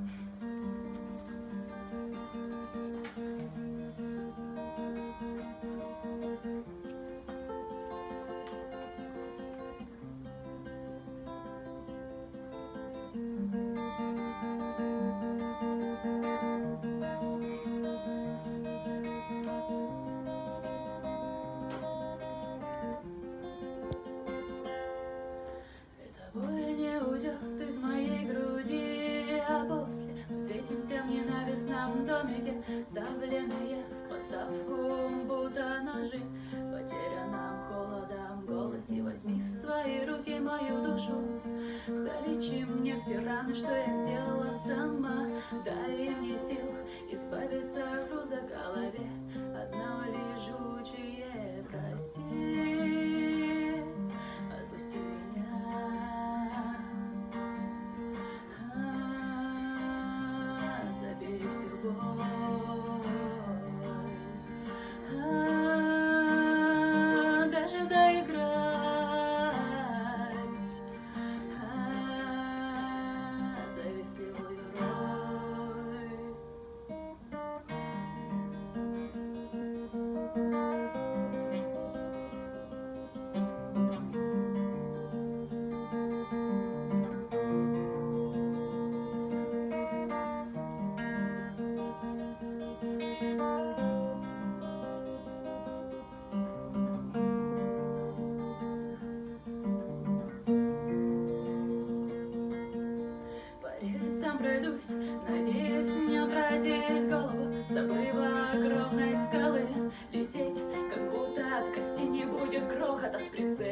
Mm-hmm. Вставленные в подставку, будто ножи, потерянном холодом голосе. Возьми в свои руки мою душу, залечи мне все раны, что я сделала сама, дай мне сил избавиться пройдусь, надеюсь, не обратит голову обрыва огромной скалы. Лететь, как будто от кости не будет грохота С прицелом